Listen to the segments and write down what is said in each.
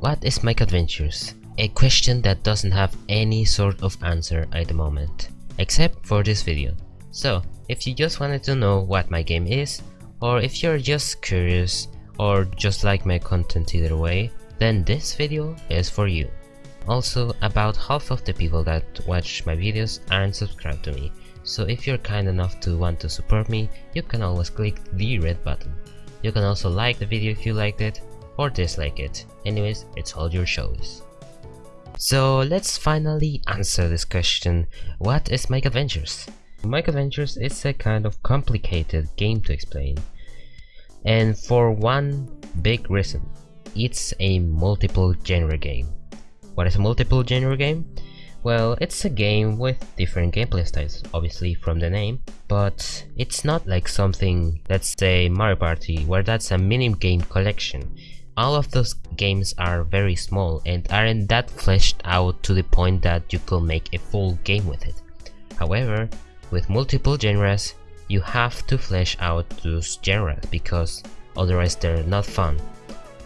What is Mike Adventures? A question that doesn't have any sort of answer at the moment, except for this video. So, if you just wanted to know what my game is, or if you're just curious, or just like my content either way, then this video is for you. Also, about half of the people that watch my videos aren't subscribed to me, so if you're kind enough to want to support me, you can always click the red button. You can also like the video if you liked it, or dislike it. Anyways, it's all your choice. So let's finally answer this question, what is Mike Adventures? Mike Adventures is a kind of complicated game to explain. And for one big reason, it's a multiple genre game. What is a multiple genre game? Well, it's a game with different gameplay styles, obviously from the name, but it's not like something, let's say Mario Party, where that's a mini game collection all of those games are very small and aren't that fleshed out to the point that you could make a full game with it. However, with multiple genres, you have to flesh out those genres because otherwise they're not fun.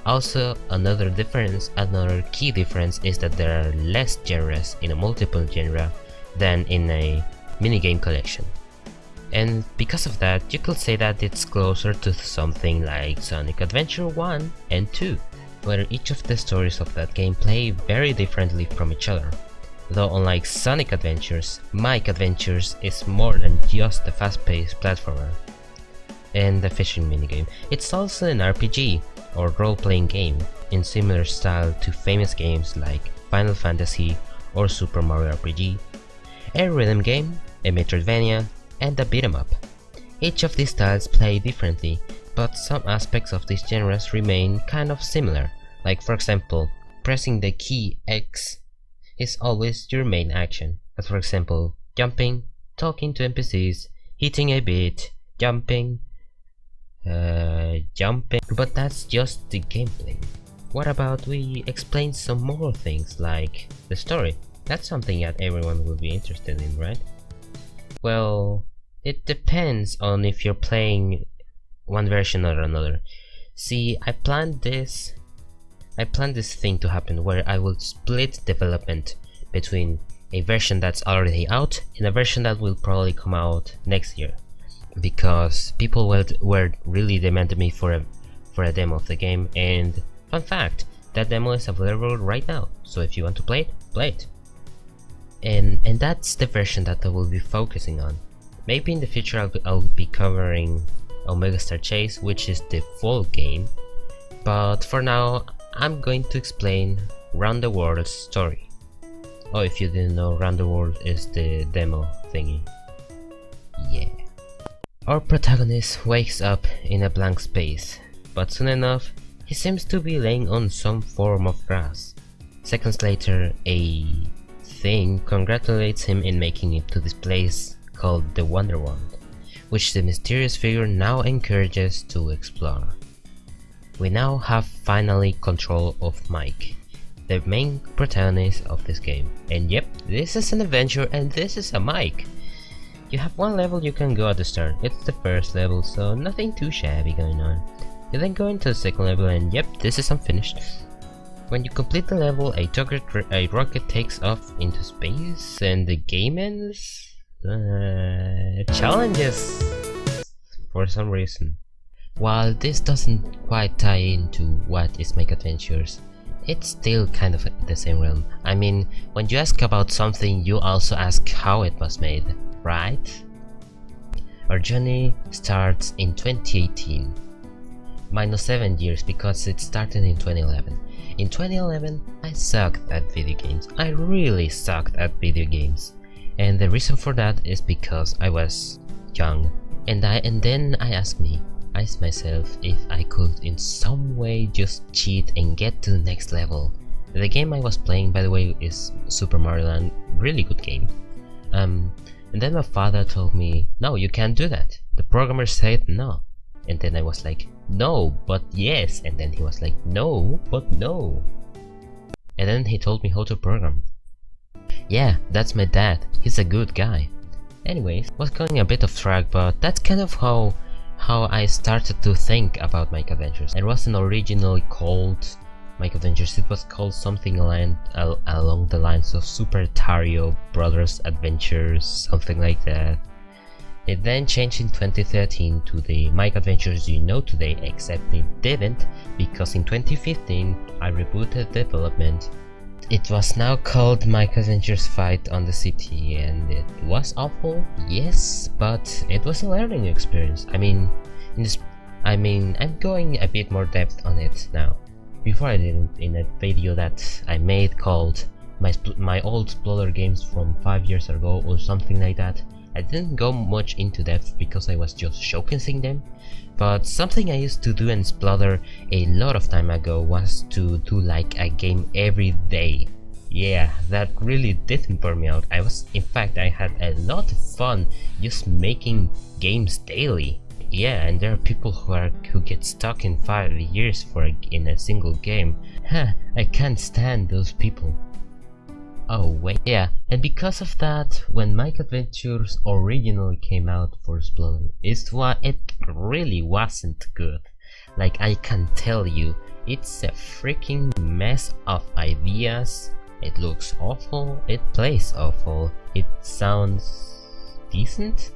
Also, another difference, another key difference is that there are less genres in a multiple genre than in a minigame collection and because of that you could say that it's closer to something like Sonic Adventure 1 and 2, where each of the stories of that game play very differently from each other. Though unlike Sonic Adventures, Mike Adventures is more than just a fast-paced platformer and a fishing minigame. It's also an RPG, or role-playing game, in similar style to famous games like Final Fantasy or Super Mario RPG, a rhythm game, a Metroidvania, and a beat 'em up. Each of these styles play differently, but some aspects of these genres remain kind of similar, like for example, pressing the key X is always your main action, as for example, jumping, talking to NPCs, hitting a beat, jumping, uh, jumping, but that's just the gameplay. What about we explain some more things like the story? That's something that everyone will be interested in, right? Well, it depends on if you're playing one version or another. See, I planned this I planned this thing to happen where I will split development between a version that's already out and a version that will probably come out next year because people were, were really demanding me for a for a demo of the game and fun fact that demo is available right now so if you want to play it play it and and that's the version that I will be focusing on. Maybe in the future I'll be, I'll be covering Omega Star Chase, which is the full game, but for now I'm going to explain Round the World story. Oh, if you didn't know, Round the World is the demo thingy. Yeah. Our protagonist wakes up in a blank space, but soon enough, he seems to be laying on some form of grass. Seconds later, a thing congratulates him in making it to this place called the Wonderwand, which the mysterious figure now encourages to explore. We now have finally control of Mike, the main protagonist of this game. And yep, this is an adventure and this is a Mike. You have one level you can go at the start, it's the first level, so nothing too shabby going on. You then go into the second level and yep, this is unfinished. When you complete the level, a, a rocket takes off into space and the game ends? Uh, challenges! For some reason. While this doesn't quite tie into what is Mike Adventures, it's still kind of the same realm. I mean, when you ask about something, you also ask how it was made, right? Our journey starts in 2018, minus 7 years because it started in 2011. In 2011, I sucked at video games. I really sucked at video games. And the reason for that is because I was young. And I and then I asked me, I asked myself if I could in some way just cheat and get to the next level. The game I was playing by the way is Super Mario Land, really good game. Um, and then my father told me, no you can't do that. The programmer said no. And then I was like, no, but yes. And then he was like, no, but no. And then he told me how to program. Yeah, that's my dad. He's a good guy. Anyways, was going a bit off track, but that's kind of how how I started to think about Mike Adventures. It wasn't originally called Mike Adventures. It was called something along, along the lines of Super Tario Brothers Adventures, something like that. It then changed in 2013 to the Mike Adventures you know today, except it didn't because in 2015 I rebooted development it was now called Mike Adventures Fight on the City and it was awful, yes, but it was a learning experience. I mean, this, I mean, I'm going a bit more depth on it now. Before I didn't in a video that I made called my, my old Sploder games from 5 years ago or something like that. I didn't go much into depth because I was just showcasing them, but something I used to do in Sploder a lot of time ago was to do like a game every day. Yeah, that really didn't burn me out. I was, in fact, I had a lot of fun just making games daily. Yeah, and there are people who are who get stuck in five years for a, in a single game. Huh, I can't stand those people. Oh wait, yeah, and because of that, when Mike Adventures originally came out for Sploder, it's what it really wasn't good. Like I can tell you, it's a freaking mess of ideas. It looks awful, it plays awful, it sounds decent.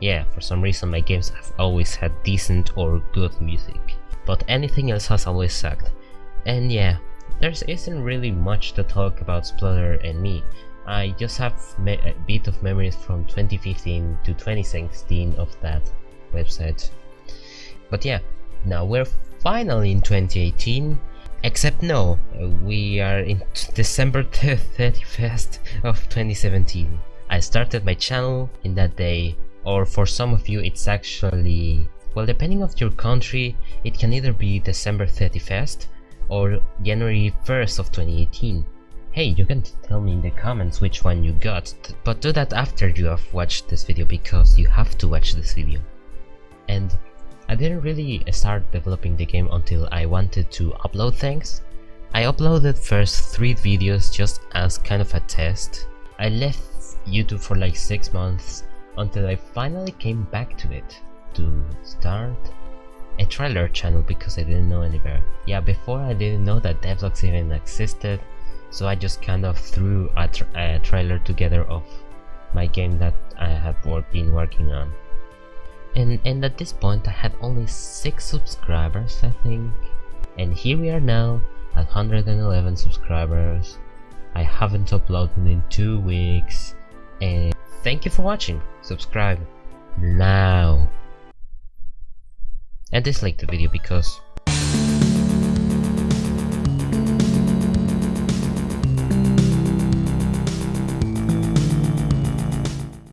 Yeah, for some reason my games have always had decent or good music, but anything else has always sucked. And yeah, there isn't really much to talk about Sploder and me. I just have a bit of memories from 2015 to 2016 of that website. But yeah, now we're finally in 2018 Except no, we are in December 31st of 2017. I started my channel in that day, or for some of you it's actually... Well, depending on your country, it can either be December 31st or January 1st of 2018. Hey, you can tell me in the comments which one you got, but do that after you have watched this video because you have to watch this video. And I didn't really start developing the game until I wanted to upload things. I uploaded first 3 videos just as kind of a test. I left YouTube for like 6 months until I finally came back to it to start a trailer channel because I didn't know any better. Yeah, before I didn't know that devlogs even existed, so I just kind of threw a, tra a trailer together of my game that I have been working on. And, and at this point I had only 6 subscribers I think. And here we are now at 111 subscribers. I haven't uploaded in 2 weeks. And thank you for watching. Subscribe now and dislike the video because